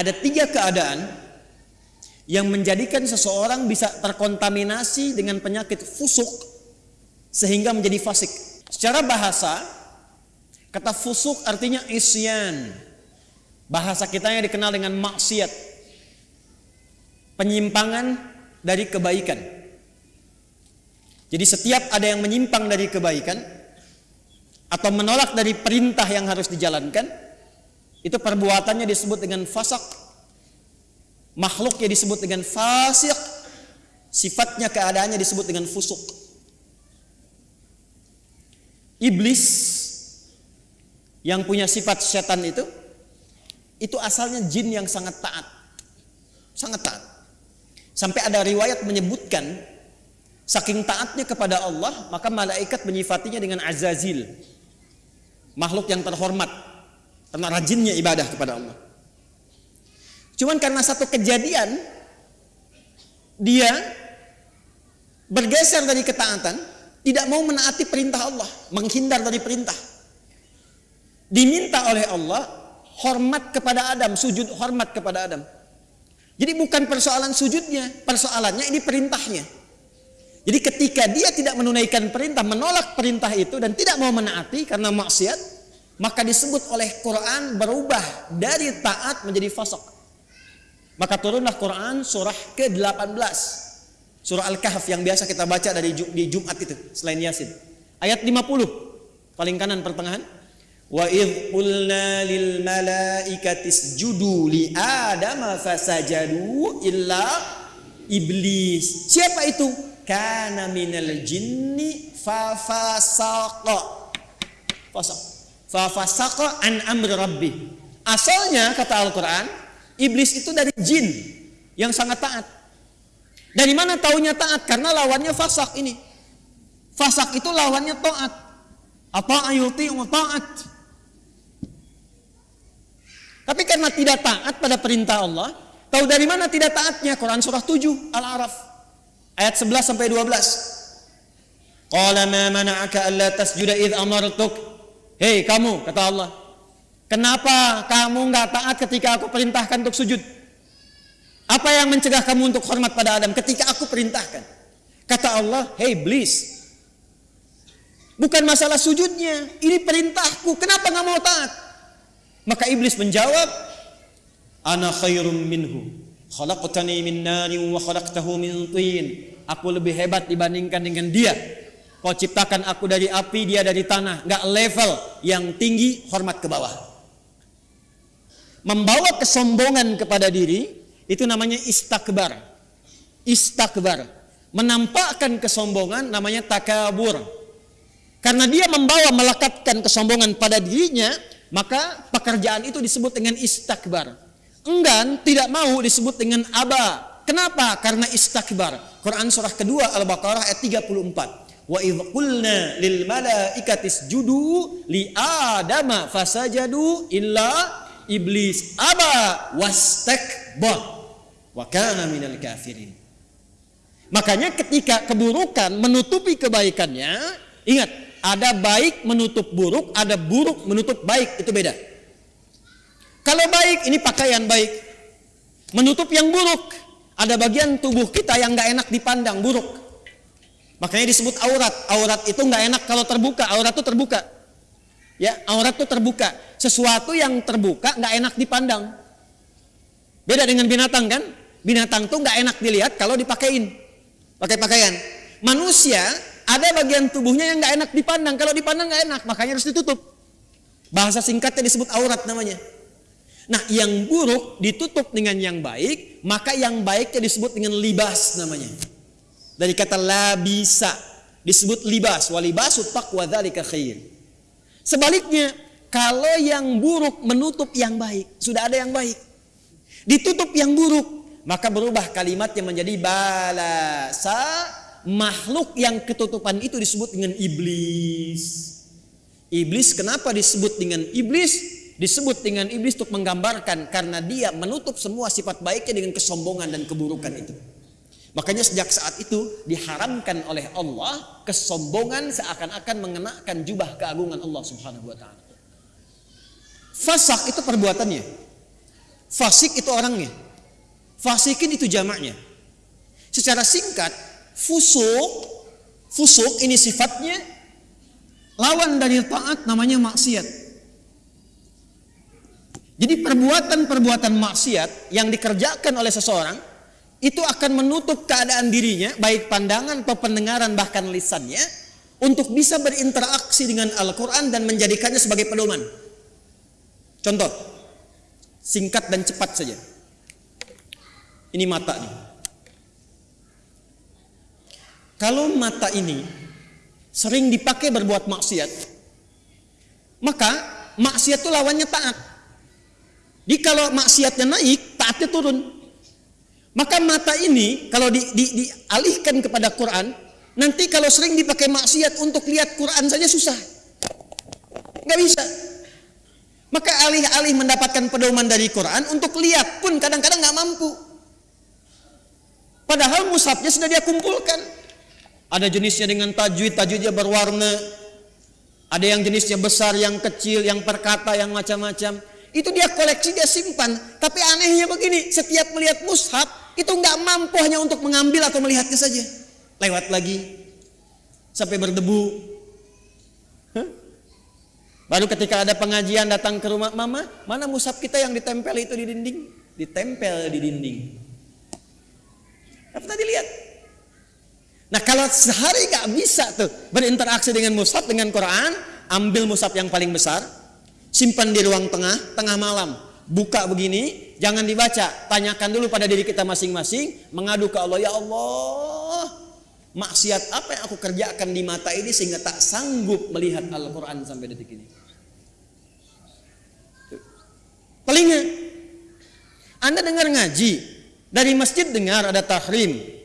Ada tiga keadaan yang menjadikan seseorang bisa terkontaminasi dengan penyakit fusuk sehingga menjadi fasik. Secara bahasa, kata fusuk artinya isyan. Bahasa kita yang dikenal dengan maksiat. Penyimpangan dari kebaikan. Jadi setiap ada yang menyimpang dari kebaikan atau menolak dari perintah yang harus dijalankan, itu perbuatannya disebut dengan fasak. Makhluknya disebut dengan fasik. Sifatnya keadaannya disebut dengan fusuk. Iblis yang punya sifat setan itu itu asalnya jin yang sangat taat. Sangat taat. Sampai ada riwayat menyebutkan saking taatnya kepada Allah, maka malaikat menyifatinya dengan azazil. Makhluk yang terhormat karena rajinnya ibadah kepada Allah. Cuman karena satu kejadian dia bergeser dari ketaatan, tidak mau menaati perintah Allah, menghindar dari perintah. Diminta oleh Allah hormat kepada Adam, sujud hormat kepada Adam. Jadi bukan persoalan sujudnya, persoalannya ini perintahnya. Jadi ketika dia tidak menunaikan perintah, menolak perintah itu dan tidak mau menaati karena maksiat, maka disebut oleh Quran berubah dari taat menjadi fasik. Maka turunlah Quran surah ke-18. Surah Al-Kahf yang biasa kita baca dari di Jumat itu selain Yasin. Ayat 50 paling kanan pertengahan. Wa idh qulna lil malaikati isjudu li adama fasajadu illa iblis. Siapa itu? Kana minal jinni fa fasaqa. Fasaq. Fa fasaqa an amri rabbi. Asalnya kata Al-Qur'an, iblis itu dari jin yang sangat taat. Dari mana taunya taat? Karena lawannya fasak ini. Fasak itu lawannya taat. Apa ayuti taat. Tapi karena tidak taat pada perintah Allah, tahu dari mana tidak taatnya? Quran surah 7 Al-A'raf ayat 11 sampai 12. Qala ma mana'aka alla tasjuda id amartuk? Hei kamu, kata Allah. Kenapa kamu nggak taat ketika aku perintahkan untuk sujud? Apa yang mencegah kamu untuk hormat pada Adam ketika aku perintahkan? Kata Allah, hei iblis. Bukan masalah sujudnya, ini perintahku. Kenapa nggak mau taat? Maka iblis menjawab, Ana khairum minhu. Khalaqtani min nari wa khalaqtahu min tin. Aku lebih hebat dibandingkan dengan dia. Kau ciptakan aku dari api, dia dari tanah. Nggak level yang tinggi, hormat ke bawah. Membawa kesombongan kepada diri, itu namanya istakbar. Istakbar. Menampakkan kesombongan namanya takabur. Karena dia membawa melekatkan kesombongan pada dirinya, maka pekerjaan itu disebut dengan istakbar. Enggan tidak mau disebut dengan aba. Kenapa? Karena istakbar. Quran surah kedua Al-Baqarah ayat 34. Wa idh qulna lil malaikati isjudu li adama fasajadu illa iblis aba wastakbar wa kana minal kafirin. Makanya ketika keburukan menutupi kebaikannya, ingat ada baik menutup buruk, ada buruk menutup baik, itu beda. Kalau baik, ini pakaian baik. Menutup yang buruk, ada bagian tubuh kita yang nggak enak dipandang, buruk. Makanya disebut aurat. Aurat itu nggak enak kalau terbuka, aurat itu terbuka. Ya, aurat itu terbuka. Sesuatu yang terbuka nggak enak dipandang. Beda dengan binatang kan? Binatang tuh nggak enak dilihat kalau dipakein. Pakai pakaian. Manusia ada bagian tubuhnya yang nggak enak dipandang. Kalau dipandang nggak enak, makanya harus ditutup. Bahasa singkatnya disebut aurat namanya. Nah, yang buruk ditutup dengan yang baik, maka yang baiknya disebut dengan libas namanya. Dari kata labisa disebut libas, walibasu taqwa dzalika khair. Sebaliknya, kalau yang buruk menutup yang baik, sudah ada yang baik. Ditutup yang buruk, maka berubah kalimatnya menjadi balasa makhluk yang ketutupan itu disebut dengan iblis. Iblis kenapa disebut dengan iblis? Disebut dengan iblis untuk menggambarkan karena dia menutup semua sifat baiknya dengan kesombongan dan keburukan itu. Makanya sejak saat itu diharamkan oleh Allah kesombongan seakan-akan mengenakan jubah keagungan Allah Subhanahu wa taala. Fasak itu perbuatannya. Fasik itu orangnya. Fasikin itu jamaknya. Secara singkat, fusuk, fusuk ini sifatnya lawan dari taat namanya maksiat. Jadi perbuatan-perbuatan maksiat yang dikerjakan oleh seseorang itu akan menutup keadaan dirinya, baik pandangan atau pendengaran bahkan lisannya, untuk bisa berinteraksi dengan Al-Quran dan menjadikannya sebagai pedoman. Contoh, singkat dan cepat saja. Ini mata nih. Kalau mata ini sering dipakai berbuat maksiat, maka maksiat itu lawannya taat. Jadi kalau maksiatnya naik, taatnya turun. Maka mata ini kalau di, di, dialihkan kepada Quran, nanti kalau sering dipakai maksiat untuk lihat Quran saja susah. Nggak bisa. Maka alih-alih mendapatkan pedoman dari Quran untuk lihat pun kadang-kadang nggak mampu. Padahal musabnya sudah dia kumpulkan. Ada jenisnya dengan tajwid, tajwidnya berwarna. Ada yang jenisnya besar, yang kecil, yang perkata, yang macam-macam. Itu dia koleksi, dia simpan. Tapi anehnya begini, setiap melihat mushaf, itu nggak mampu hanya untuk mengambil atau melihatnya saja. Lewat lagi. Sampai berdebu. Huh? Baru ketika ada pengajian datang ke rumah mama, mana mushaf kita yang ditempel itu di dinding? Ditempel di dinding. Apa tadi lihat? Nah kalau sehari gak bisa tuh berinteraksi dengan mushaf dengan Quran, ambil mushaf yang paling besar, simpan di ruang tengah, tengah malam, buka begini, jangan dibaca, tanyakan dulu pada diri kita masing-masing, mengadu ke Allah, ya Allah, maksiat apa yang aku kerjakan di mata ini sehingga tak sanggup melihat Al-Quran sampai detik ini. Telinga, Anda dengar ngaji, dari masjid dengar ada tahrim,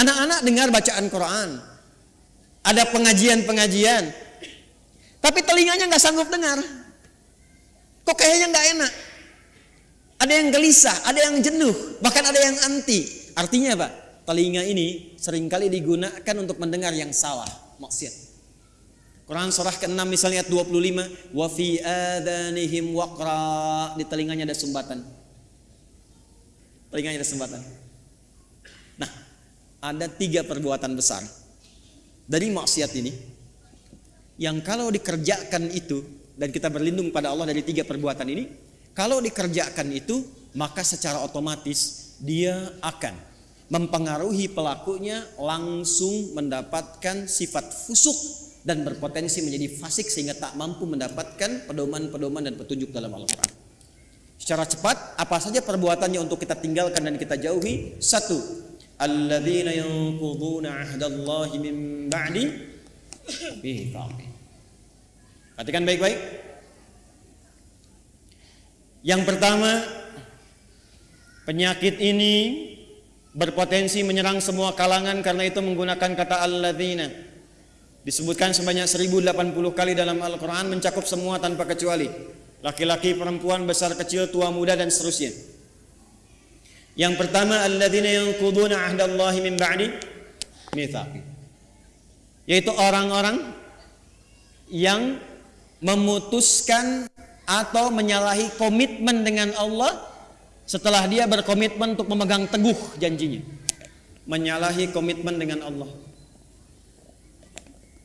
Anak-anak dengar bacaan Quran. Ada pengajian-pengajian. Tapi telinganya nggak sanggup dengar. Kok kayaknya nggak enak. Ada yang gelisah, ada yang jenuh, bahkan ada yang anti. Artinya apa? Telinga ini sering kali digunakan untuk mendengar yang salah, maksiat. Quran surah ke-6 misalnya ayat 25, wa fi adanihim waqra, di telinganya ada sumbatan. Telinganya ada sumbatan ada tiga perbuatan besar dari maksiat ini yang kalau dikerjakan itu dan kita berlindung pada Allah dari tiga perbuatan ini kalau dikerjakan itu maka secara otomatis dia akan mempengaruhi pelakunya langsung mendapatkan sifat fusuk dan berpotensi menjadi fasik sehingga tak mampu mendapatkan pedoman-pedoman dan petunjuk dalam Al-Quran. Secara cepat, apa saja perbuatannya untuk kita tinggalkan dan kita jauhi? Satu, alladzina yanquduna ahdallahi min ba'di. Perhatikan baik-baik. Yang pertama, penyakit ini berpotensi menyerang semua kalangan karena itu menggunakan kata alladzina. Disebutkan sebanyak 1080 kali dalam Al-Qur'an mencakup semua tanpa kecuali. Laki-laki, perempuan, besar, kecil, tua, muda dan seterusnya. Yang pertama alladzina yanquduna ahdallahi min ba'di mitsaqi. Yaitu orang-orang yang memutuskan atau menyalahi komitmen dengan Allah setelah dia berkomitmen untuk memegang teguh janjinya. Menyalahi komitmen dengan Allah.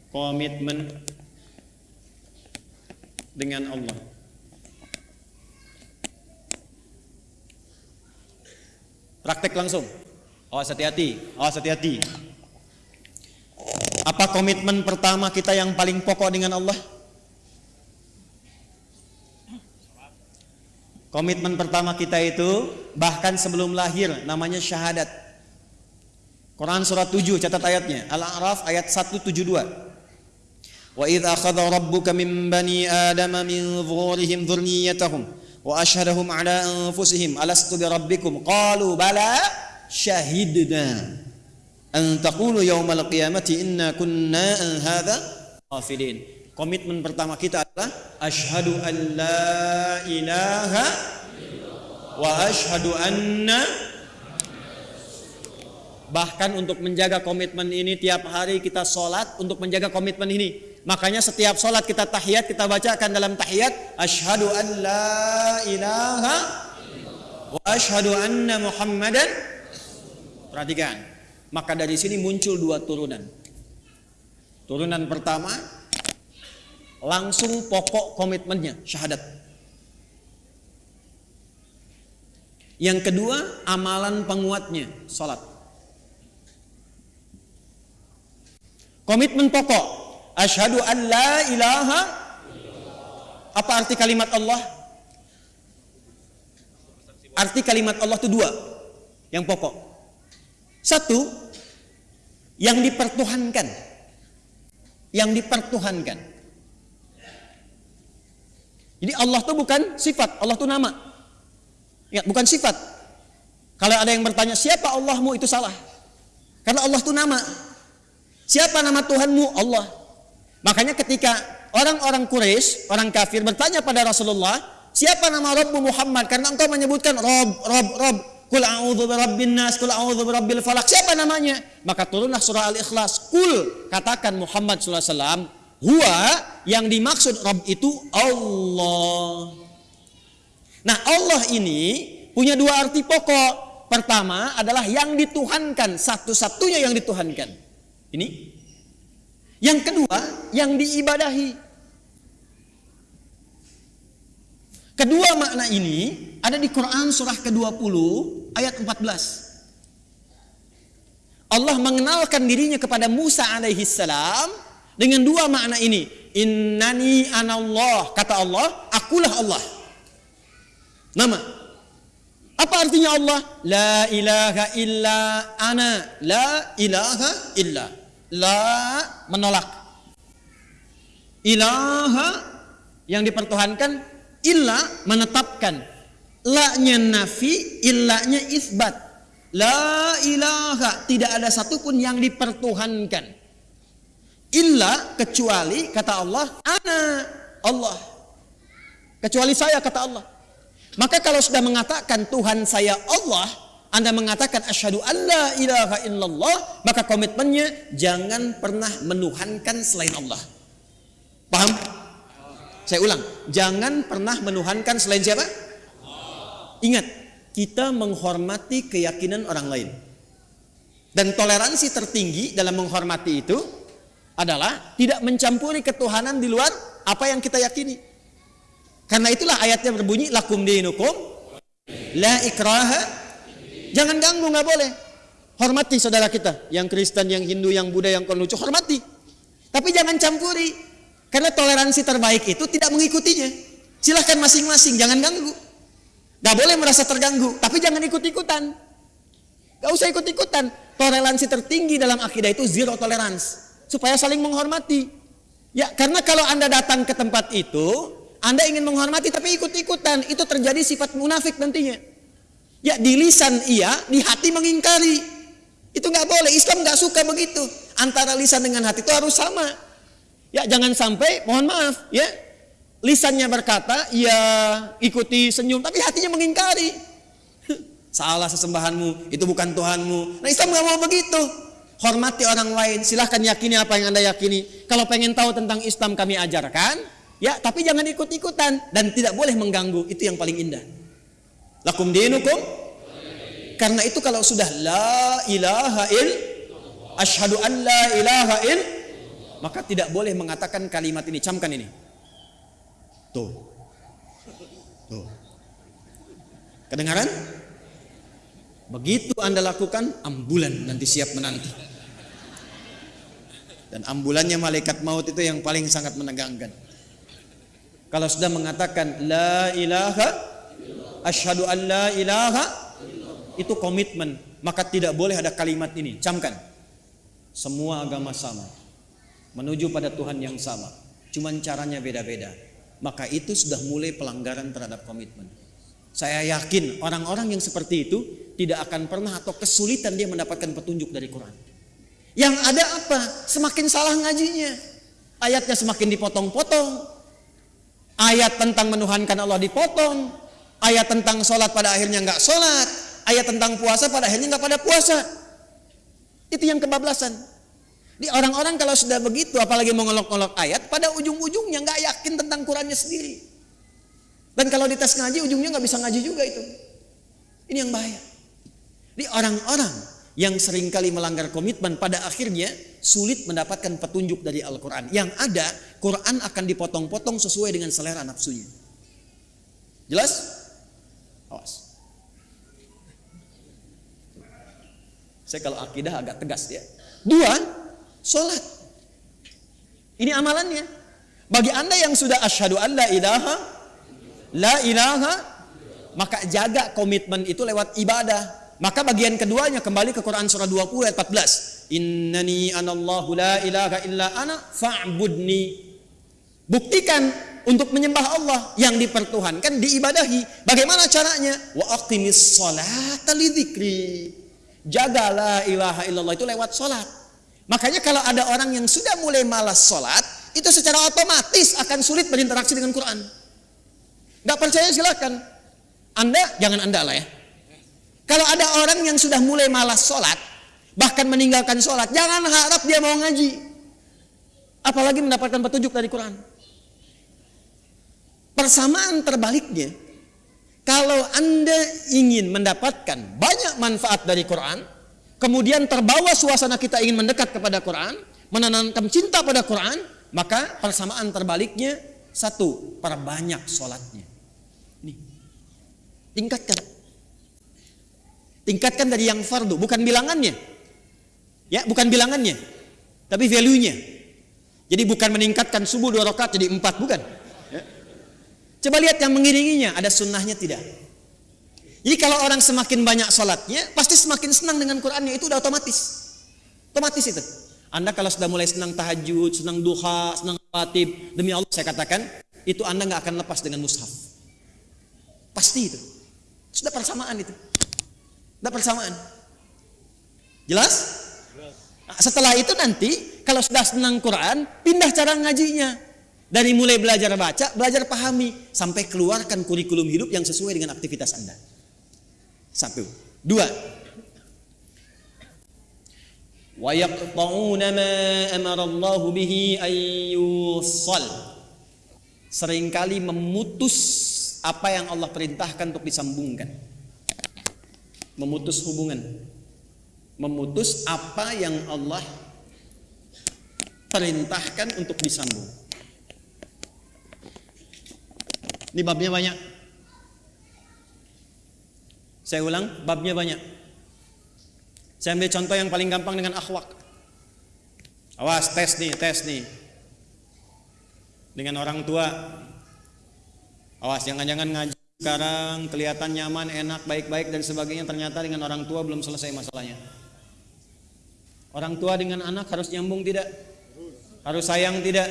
Komitmen dengan Allah. Praktek langsung. Awas hati-hati, awas hati-hati. Apa komitmen pertama kita yang paling pokok dengan Allah? Komitmen pertama kita itu bahkan sebelum lahir namanya syahadat. Quran surat 7 catat ayatnya. Al-A'raf ayat 172. Wa idza akhadha rabbuka min bani adama min dhuhurihim dhurriyyatahum wa ashhadahum ala anfusihim alastu bi rabbikum qalu bala syahidna an taqulu yaumal qiyamati inna kunna an hadha ghafilin komitmen pertama kita adalah asyhadu an la ilaha wa asyhadu anna bahkan untuk menjaga komitmen ini tiap hari kita sholat untuk menjaga komitmen ini. Makanya setiap sholat kita tahiyat kita bacakan dalam tahiyat asyhadu an la ilaha wa asyhadu anna Muhammadan. Perhatikan maka dari sini muncul dua turunan. Turunan pertama langsung pokok komitmennya syahadat yang kedua amalan penguatnya salat komitmen pokok asyhadu an la ilaha apa arti kalimat Allah Arti kalimat Allah itu dua yang pokok. Satu, yang dipertuhankan. Yang dipertuhankan. Jadi Allah itu bukan sifat, Allah itu nama. Ya, bukan sifat. Kalau ada yang bertanya siapa Allahmu itu salah. Karena Allah itu nama. Siapa nama Tuhanmu? Allah. Makanya ketika orang-orang Quraisy, orang kafir bertanya pada Rasulullah, Siapa nama Rabbu Muhammad? Karena engkau menyebutkan Rob, Rob, Rob. Kul a'udzu birabbin nas, kul a'udzu birabbil falak. Siapa namanya? Maka turunlah surah Al-Ikhlas. Kul katakan Muhammad wasallam, huwa yang dimaksud Rabb itu Allah. Nah, Allah ini punya dua arti pokok. Pertama adalah yang dituhankan, satu-satunya yang dituhankan. Ini. Yang kedua, yang diibadahi. Kedua makna ini ada di Quran surah ke-20 ayat 14. Allah mengenalkan dirinya kepada Musa alaihi salam dengan dua makna ini. Innani anallah, kata Allah, akulah Allah. Nama. Apa artinya Allah? La ilaha illa ana, la ilaha illa. La menolak. Ilaha yang dipertuhankan illa menetapkan la-nya nafi illa-nya isbat la ilaha tidak ada satupun yang dipertuhankan illa kecuali kata Allah ana. Allah. Kecuali saya kata Allah. Maka kalau sudah mengatakan Tuhan saya Allah anda mengatakan asyhadu alla ilaha illallah maka komitmennya jangan pernah menuhankan selain Allah. Paham? Saya ulang, jangan pernah menuhankan selain siapa? Ingat, kita menghormati keyakinan orang lain. Dan toleransi tertinggi dalam menghormati itu adalah tidak mencampuri ketuhanan di luar apa yang kita yakini. Karena itulah ayatnya berbunyi lakum dinukum la ikraha. Jangan ganggu, nggak boleh. Hormati saudara kita, yang Kristen, yang Hindu, yang Buddha, yang Konghucu, hormati. Tapi jangan campuri. Karena toleransi terbaik itu tidak mengikutinya. Silahkan masing-masing, jangan ganggu. Gak boleh merasa terganggu, tapi jangan ikut-ikutan. Gak usah ikut-ikutan. Toleransi tertinggi dalam akidah itu zero tolerance. Supaya saling menghormati. Ya, karena kalau Anda datang ke tempat itu, Anda ingin menghormati tapi ikut-ikutan. Itu terjadi sifat munafik nantinya. Ya, di lisan iya, di hati mengingkari. Itu nggak boleh. Islam nggak suka begitu. Antara lisan dengan hati itu harus sama. Ya jangan sampai mohon maaf ya lisannya berkata ya ikuti senyum tapi hatinya mengingkari. Salah sesembahanmu itu bukan Tuhanmu. Nah Islam nggak mau begitu. Hormati orang lain, silahkan yakini apa yang anda yakini. Kalau pengen tahu tentang Islam kami ajarkan, ya tapi jangan ikut-ikutan dan tidak boleh mengganggu. Itu yang paling indah. Lakum dinukum. Karena itu kalau sudah la ilaha il, ashadu an la ilaha il, maka tidak boleh mengatakan kalimat ini. Camkan ini. Tuh. Tuh. Kedengaran? Begitu Anda lakukan, ambulan nanti siap menanti. Dan ambulannya malaikat maut itu yang paling sangat menegangkan. Kalau sudah mengatakan la ilaha asyhadu an la ilaha itu komitmen, maka tidak boleh ada kalimat ini. Camkan. Semua agama sama menuju pada Tuhan yang sama. Cuman caranya beda-beda. Maka itu sudah mulai pelanggaran terhadap komitmen. Saya yakin orang-orang yang seperti itu tidak akan pernah atau kesulitan dia mendapatkan petunjuk dari Quran. Yang ada apa? Semakin salah ngajinya. Ayatnya semakin dipotong-potong. Ayat tentang menuhankan Allah dipotong. Ayat tentang sholat pada akhirnya nggak sholat. Ayat tentang puasa pada akhirnya nggak pada puasa. Itu yang kebablasan. Di orang-orang kalau sudah begitu, apalagi mengolok-olok ayat, pada ujung-ujungnya nggak yakin tentang Qurannya sendiri. Dan kalau dites ngaji, ujungnya nggak bisa ngaji juga itu. Ini yang bahaya. Ini orang-orang yang sering kali melanggar komitmen pada akhirnya sulit mendapatkan petunjuk dari Al-Quran. Yang ada, Quran akan dipotong-potong sesuai dengan selera nafsunya. Jelas? Awas. Saya kalau akidah agak tegas ya. Dua, sholat. Ini amalannya. Bagi anda yang sudah asyhadu an la ilaha, la ilaha, maka jaga komitmen itu lewat ibadah. Maka bagian keduanya kembali ke Quran surah 20 ayat 14. Innani anallahu la ilaha illa ana fa'budni. Buktikan untuk menyembah Allah yang dipertuhankan diibadahi. Bagaimana caranya? Wa aqimis salata lidzikri. Jaga la ilaha illallah itu lewat salat. Makanya kalau ada orang yang sudah mulai malas salat, itu secara otomatis akan sulit berinteraksi dengan Quran. Gak percaya silakan. Anda jangan Anda lah ya. Kalau ada orang yang sudah mulai malas sholat, bahkan meninggalkan sholat, jangan harap dia mau ngaji. Apalagi mendapatkan petunjuk dari Quran. Persamaan terbaliknya, kalau Anda ingin mendapatkan banyak manfaat dari Quran, kemudian terbawa suasana kita ingin mendekat kepada Quran, menanamkan cinta pada Quran, maka persamaan terbaliknya satu, perbanyak sholatnya. Tingkatkan. Tingkatkan dari yang fardu, bukan bilangannya. Ya, bukan bilangannya, tapi value-nya. Jadi bukan meningkatkan subuh dua rakaat jadi empat, bukan. Coba lihat yang mengiringinya, ada sunnahnya tidak. Jadi kalau orang semakin banyak sholatnya, pasti semakin senang dengan Qurannya, itu udah otomatis. Otomatis itu. Anda kalau sudah mulai senang tahajud, senang duha, senang khatib, demi Allah saya katakan, itu Anda nggak akan lepas dengan mushaf. Pasti itu. Sudah persamaan itu. Sudah persamaan. Jelas? Nah, setelah itu nanti, kalau sudah senang Quran, pindah cara ngajinya. Dari mulai belajar baca, belajar pahami, sampai keluarkan kurikulum hidup yang sesuai dengan aktivitas Anda. Satu. Dua. Ma amara Allah bihi ayyusal. Seringkali memutus apa yang Allah perintahkan untuk disambungkan. Memutus hubungan. Memutus apa yang Allah perintahkan untuk disambung. Ini babnya banyak. Saya ulang, babnya banyak. Saya ambil contoh yang paling gampang dengan akhwak. Awas, tes nih, tes nih. Dengan orang tua. Awas, jangan-jangan ngaji sekarang kelihatan nyaman, enak, baik-baik dan sebagainya. Ternyata dengan orang tua belum selesai masalahnya. Orang tua dengan anak harus nyambung tidak? Harus sayang tidak?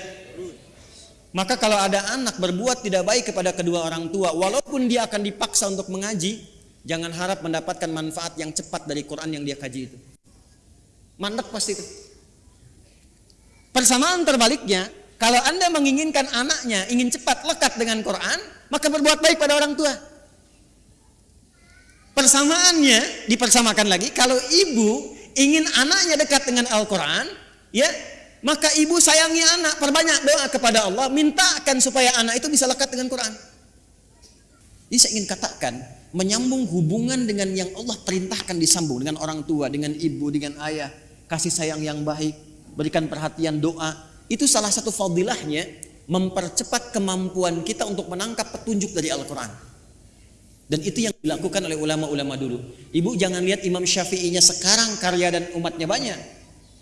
Maka kalau ada anak berbuat tidak baik kepada kedua orang tua, walaupun dia akan dipaksa untuk mengaji, jangan harap mendapatkan manfaat yang cepat dari Quran yang dia kaji itu. Mandek pasti itu. Persamaan terbaliknya, kalau Anda menginginkan anaknya ingin cepat lekat dengan Quran, maka berbuat baik pada orang tua. Persamaannya dipersamakan lagi, kalau ibu ingin anaknya dekat dengan Al-Quran, ya maka ibu sayangi anak, perbanyak doa kepada Allah, mintakan supaya anak itu bisa lekat dengan Quran. Jadi saya ingin katakan, menyambung hubungan dengan yang Allah perintahkan disambung dengan orang tua, dengan ibu, dengan ayah, kasih sayang yang baik, berikan perhatian doa. Itu salah satu fadilahnya mempercepat kemampuan kita untuk menangkap petunjuk dari Al-Quran. Dan itu yang dilakukan oleh ulama-ulama dulu. Ibu jangan lihat Imam Syafi'inya sekarang karya dan umatnya banyak.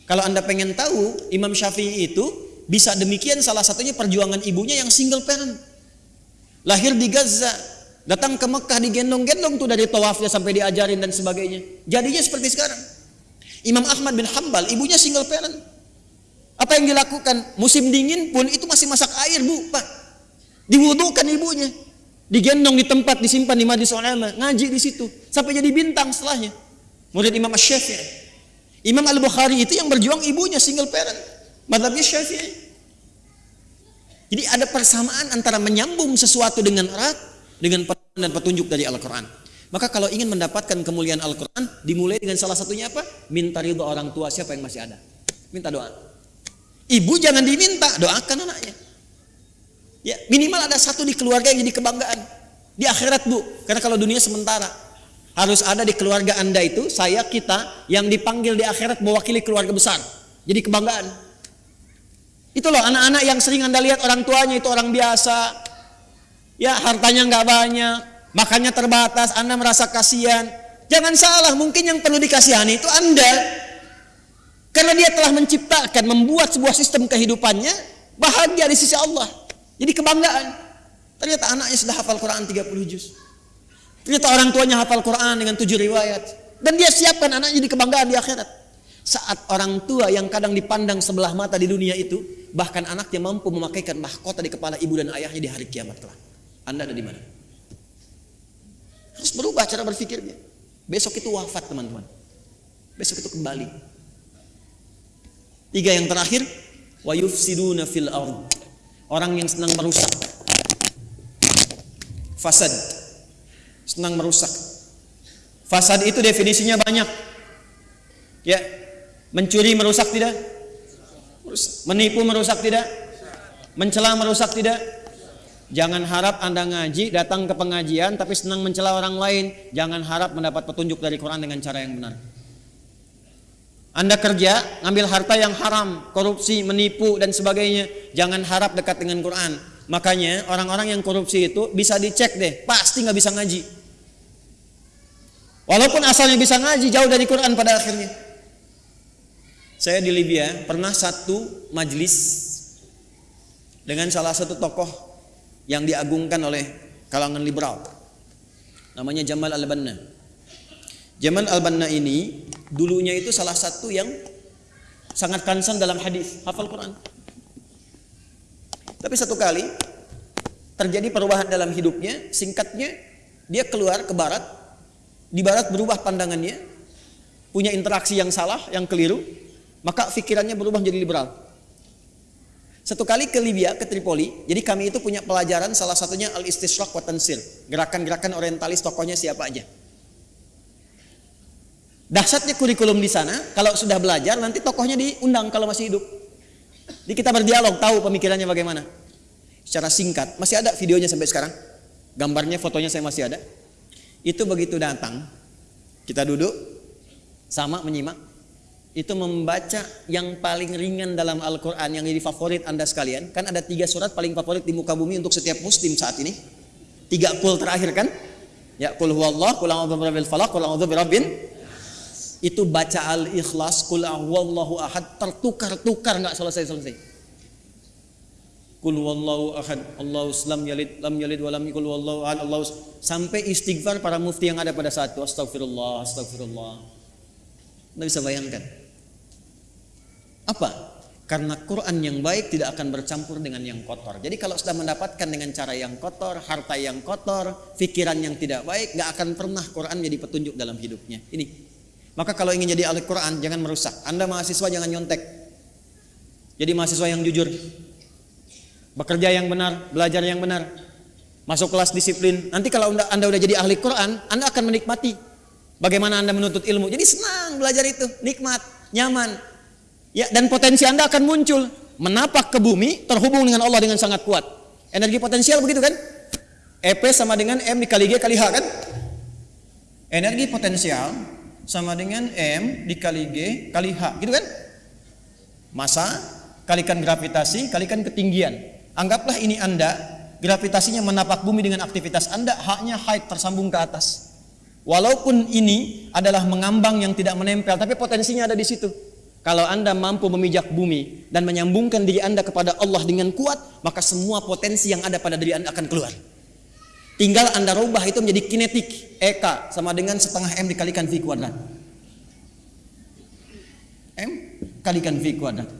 Kalau Anda pengen tahu, Imam Syafi'i itu bisa demikian salah satunya perjuangan ibunya yang single parent. Lahir di Gaza, datang ke Mekah digendong-gendong tuh dari tawafnya sampai diajarin dan sebagainya. Jadinya seperti sekarang. Imam Ahmad bin Hambal, ibunya single parent. Apa yang dilakukan? Musim dingin pun itu masih masak air, Bu, Pak. Diwudukan ibunya. Digendong di tempat disimpan di Majlis Ulama, ngaji di situ sampai jadi bintang setelahnya. Murid Imam Asy-Syafi'i. Imam Al-Bukhari itu yang berjuang ibunya single parent. Madhabnya Syafi'i. Jadi ada persamaan antara menyambung sesuatu dengan erat dengan dan petunjuk dari Al-Quran. Maka kalau ingin mendapatkan kemuliaan Al-Quran, dimulai dengan salah satunya apa? Minta ridho orang tua siapa yang masih ada. Minta doa. Ibu jangan diminta, doakan anaknya. Ya, minimal ada satu di keluarga yang jadi kebanggaan. Di akhirat bu, karena kalau dunia sementara. Harus ada di keluarga Anda itu, saya, kita yang dipanggil di akhirat mewakili keluarga besar. Jadi kebanggaan. Itu loh anak-anak yang sering Anda lihat orang tuanya itu orang biasa. Ya hartanya nggak banyak, makannya terbatas, Anda merasa kasihan. Jangan salah, mungkin yang perlu dikasihani itu Anda. Karena dia telah menciptakan, membuat sebuah sistem kehidupannya bahagia di sisi Allah. Jadi kebanggaan. Ternyata anaknya sudah hafal Quran 30 juz. Ternyata orang tuanya hafal Quran dengan tujuh riwayat. Dan dia siapkan anaknya di kebanggaan di akhirat. Saat orang tua yang kadang dipandang sebelah mata di dunia itu, bahkan anaknya mampu memakaikan mahkota di kepala ibu dan ayahnya di hari kiamat kelak. Anda ada di mana? Harus berubah cara berpikirnya. Besok itu wafat teman-teman. Besok itu kembali. Tiga yang terakhir, wa yufsiduna fil ard. Orang yang senang merusak. Fasad senang merusak. Fasad itu definisinya banyak. Ya, mencuri merusak tidak? Menipu merusak tidak? Mencela merusak tidak? Jangan harap Anda ngaji, datang ke pengajian tapi senang mencela orang lain. Jangan harap mendapat petunjuk dari Quran dengan cara yang benar. Anda kerja, ngambil harta yang haram, korupsi, menipu dan sebagainya. Jangan harap dekat dengan Quran. Makanya orang-orang yang korupsi itu bisa dicek deh, pasti nggak bisa ngaji. Walaupun asalnya bisa ngaji jauh dari Quran pada akhirnya. Saya di Libya pernah satu majlis dengan salah satu tokoh yang diagungkan oleh kalangan liberal. Namanya Jamal Al-Banna. Jamal Al-Banna ini dulunya itu salah satu yang sangat concern dalam hadis, hafal Quran. Tapi satu kali terjadi perubahan dalam hidupnya, singkatnya dia keluar ke barat di barat berubah pandangannya, punya interaksi yang salah, yang keliru, maka pikirannya berubah menjadi liberal. Satu kali ke Libya, ke Tripoli, jadi kami itu punya pelajaran salah satunya al-istishraq wa tansir, gerakan-gerakan orientalis tokohnya siapa aja. Dahsyatnya kurikulum di sana, kalau sudah belajar nanti tokohnya diundang kalau masih hidup. Jadi kita berdialog, tahu pemikirannya bagaimana. Secara singkat, masih ada videonya sampai sekarang. Gambarnya, fotonya saya masih ada. Itu begitu datang, kita duduk sama menyimak, itu membaca yang paling ringan dalam Al-Quran yang jadi favorit anda sekalian. Kan ada tiga surat paling favorit di muka bumi untuk setiap muslim saat ini. Tiga kul terakhir kan? Ya kul huwallah, kul birabbil falaq, kul a'udzu birabbin itu baca al-ikhlas kul huwallahu ahad tertukar-tukar nggak selesai-selesai. Kul wallahu ahad, Allahu lam yalid, lam yalid wa lam yakul wallahu ahad, Allahu sampai istighfar para mufti yang ada pada saat itu. Astagfirullah, astagfirullah. Anda bisa bayangkan. Apa? Karena Quran yang baik tidak akan bercampur dengan yang kotor. Jadi kalau sudah mendapatkan dengan cara yang kotor, harta yang kotor, pikiran yang tidak baik, gak akan pernah Quran jadi petunjuk dalam hidupnya. Ini. Maka kalau ingin jadi ahli Quran, jangan merusak. Anda mahasiswa jangan nyontek. Jadi mahasiswa yang jujur. Bekerja yang benar, belajar yang benar. Masuk kelas disiplin. Nanti kalau Anda udah jadi ahli Quran, Anda akan menikmati bagaimana Anda menuntut ilmu. Jadi senang belajar itu, nikmat, nyaman. Ya, dan potensi Anda akan muncul menapak ke bumi terhubung dengan Allah dengan sangat kuat. Energi potensial begitu kan? EP sama dengan M dikali G kali H kan? Energi potensial sama dengan M dikali G kali H, gitu kan? Masa kalikan gravitasi kalikan ketinggian. Anggaplah ini Anda, gravitasinya menapak bumi dengan aktivitas Anda, haknya height tersambung ke atas. Walaupun ini adalah mengambang yang tidak menempel, tapi potensinya ada di situ. Kalau Anda mampu memijak bumi dan menyambungkan diri Anda kepada Allah dengan kuat, maka semua potensi yang ada pada diri Anda akan keluar. Tinggal Anda rubah itu menjadi kinetik, EK sama dengan setengah M dikalikan V kuadrat. M kalikan V kuadrat.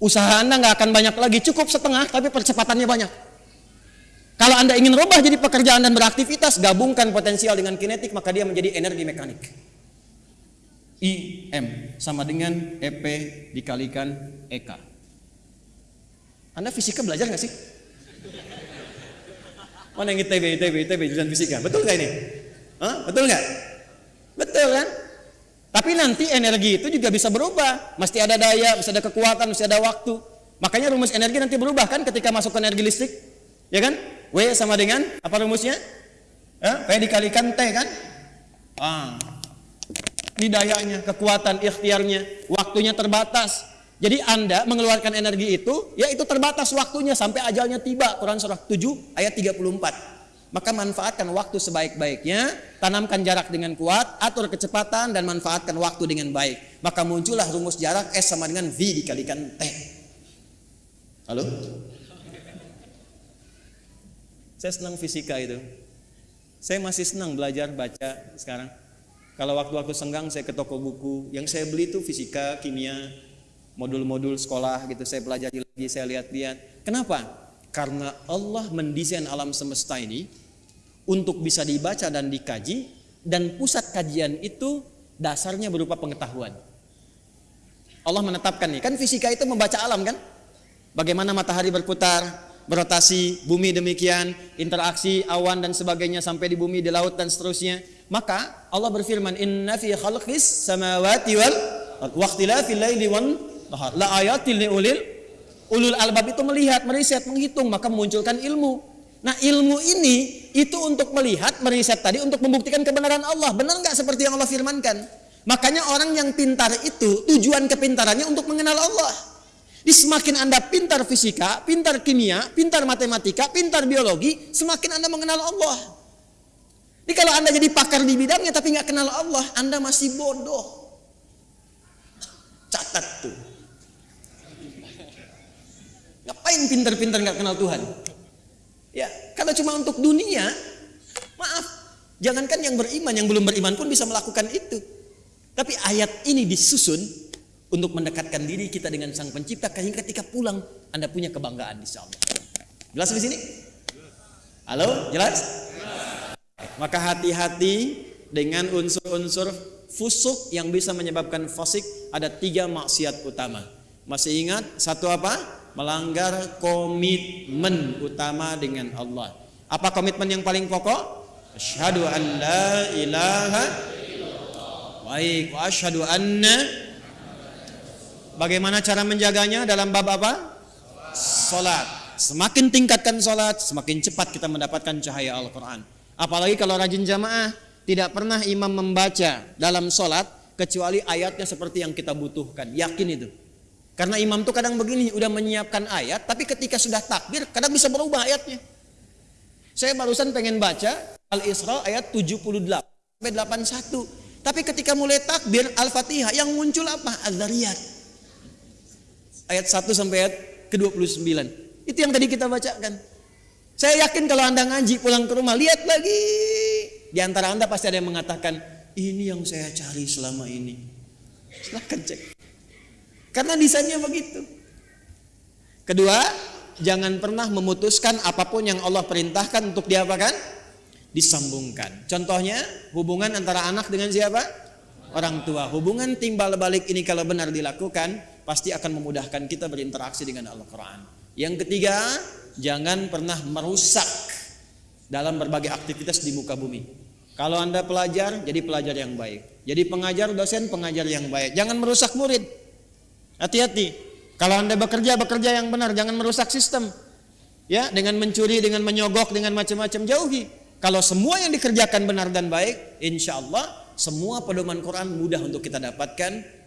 Usaha Anda nggak akan banyak lagi, cukup setengah tapi percepatannya banyak. Kalau Anda ingin rubah jadi pekerjaan dan beraktivitas, gabungkan potensial dengan kinetik, maka dia menjadi energi mekanik. IM sama dengan EP dikalikan EK. Anda fisika belajar nggak sih? Mana yang ITB, ITB, ITB, jurusan fisika. Betul nggak ini? Hah? Betul nggak? Betul kan? Tapi nanti energi itu juga bisa berubah. Mesti ada daya, mesti ada kekuatan, mesti ada waktu. Makanya rumus energi nanti berubah kan ketika masuk ke energi listrik. Ya kan? W sama dengan apa rumusnya? Eh, P dikalikan T kan? Ah, ini dayanya, kekuatan ikhtiarnya, waktunya terbatas. Jadi Anda mengeluarkan energi itu, ya itu terbatas waktunya sampai ajalnya tiba. Quran surah 7 ayat 34. Maka manfaatkan waktu sebaik-baiknya, tanamkan jarak dengan kuat, atur kecepatan dan manfaatkan waktu dengan baik. Maka muncullah rumus jarak S sama dengan V dikalikan T. Halo? Saya senang fisika itu. Saya masih senang belajar baca sekarang. Kalau waktu-waktu senggang saya ke toko buku, yang saya beli itu fisika, kimia, modul-modul sekolah gitu. Saya pelajari lagi, saya lihat-lihat. Kenapa? Karena Allah mendesain alam semesta ini untuk bisa dibaca dan dikaji dan pusat kajian itu dasarnya berupa pengetahuan. Allah menetapkan nih, kan fisika itu membaca alam kan? Bagaimana matahari berputar, berotasi, bumi demikian, interaksi awan dan sebagainya sampai di bumi, di laut dan seterusnya. Maka Allah berfirman, "Inna fi khalqis samawati wal waqtilafil laili wan nahar la ayatil liulil ulul albab itu melihat, meriset, menghitung, maka memunculkan ilmu. Nah ilmu ini itu untuk melihat, meriset tadi untuk membuktikan kebenaran Allah. Benar nggak seperti yang Allah firmankan? Makanya orang yang pintar itu tujuan kepintarannya untuk mengenal Allah. Di semakin Anda pintar fisika, pintar kimia, pintar matematika, pintar biologi, semakin Anda mengenal Allah. Jadi kalau Anda jadi pakar di bidangnya tapi nggak kenal Allah, Anda masih bodoh. Catat tuh. Ngapain pinter-pinter nggak kenal Tuhan? Ya, kalau cuma untuk dunia, maaf, jangankan yang beriman, yang belum beriman pun bisa melakukan itu. Tapi ayat ini disusun untuk mendekatkan diri kita dengan Sang Pencipta sehingga ketika pulang Anda punya kebanggaan insya Allah. Jelas di sini? Halo, jelas? Maka hati-hati dengan unsur-unsur fusuk yang bisa menyebabkan fasik ada tiga maksiat utama. Masih ingat satu apa? Melanggar komitmen utama dengan Allah. Apa komitmen yang paling pokok? Asyhadu an la ilaha Baik, asyhadu anna Bagaimana cara menjaganya dalam bab apa? Salat. Semakin tingkatkan salat, semakin cepat kita mendapatkan cahaya Al-Qur'an. Apalagi kalau rajin jamaah, tidak pernah imam membaca dalam salat kecuali ayatnya seperti yang kita butuhkan. Yakin itu. Karena imam tuh kadang begini, udah menyiapkan ayat, tapi ketika sudah takbir, kadang bisa berubah ayatnya. Saya barusan pengen baca Al-Isra ayat 78 sampai 81. Tapi ketika mulai takbir Al-Fatihah yang muncul apa? Az-Zariyat. Ayat 1 sampai ayat ke-29. Itu yang tadi kita bacakan. Saya yakin kalau Anda ngaji pulang ke rumah, lihat lagi. Di antara Anda pasti ada yang mengatakan, ini yang saya cari selama ini. Silahkan cek. Karena desainnya begitu. Kedua, jangan pernah memutuskan apa pun yang Allah perintahkan untuk diapakan? Disambungkan. Contohnya, hubungan antara anak dengan siapa? Orang tua. Hubungan timbal balik ini kalau benar dilakukan, pasti akan memudahkan kita berinteraksi dengan Al-Quran. Yang ketiga, jangan pernah merusak dalam berbagai aktivitas di muka bumi. Kalau Anda pelajar, jadi pelajar yang baik. Jadi pengajar, dosen, pengajar yang baik. Jangan merusak murid. Hati-hati. Kalau Anda bekerja, bekerja yang benar, jangan merusak sistem. Ya, dengan mencuri, dengan menyogok, dengan macam-macam jauhi. Kalau semua yang dikerjakan benar dan baik, insya Allah semua pedoman Quran mudah untuk kita dapatkan